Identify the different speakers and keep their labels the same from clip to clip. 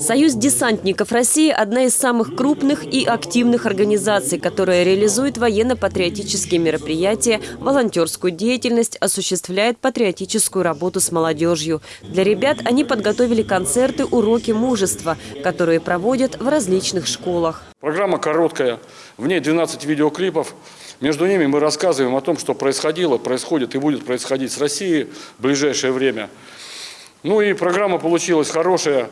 Speaker 1: Союз десантников России – одна из самых крупных и активных организаций, которая реализует военно-патриотические мероприятия, волонтерскую деятельность, осуществляет патриотическую работу с молодежью. Для ребят они подготовили концерты «Уроки мужества», которые проводят в различных школах.
Speaker 2: Программа короткая, в ней 12 видеоклипов. Между ними мы рассказываем о том, что происходило, происходит и будет происходить с Россией в ближайшее время. Ну и программа получилась хорошая.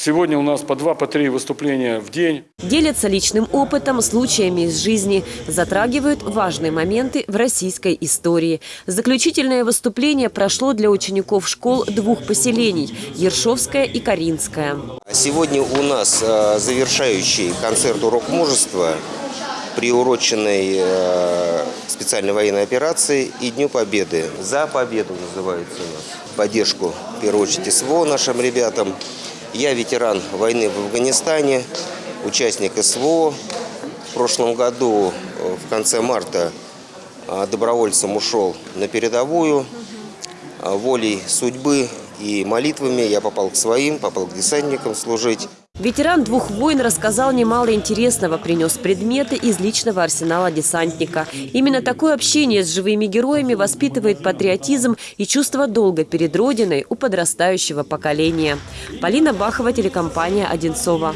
Speaker 2: Сегодня у нас по два, по три выступления в день.
Speaker 1: Делятся личным опытом, случаями из жизни, затрагивают важные моменты в российской истории. Заключительное выступление прошло для учеников школ двух поселений – Ершовская и Каринская.
Speaker 3: Сегодня у нас э, завершающий концерт «Урок мужества», приуроченный э, специальной военной операции и Дню Победы. «За победу» называется у нас. Поддержку, в первую очередь, СВО нашим ребятам. Я ветеран войны в Афганистане, участник СВО. В прошлом году, э, в конце марта, э, добровольцем ушел на передовую. Э, волей судьбы и молитвами я попал к своим, попал к десантникам служить.
Speaker 1: Ветеран двух войн рассказал немало интересного, принес предметы из личного арсенала десантника. Именно такое общение с живыми героями воспитывает патриотизм и чувство долга перед Родиной у подрастающего поколения. Полина Бахова, телекомпания «Одинцова».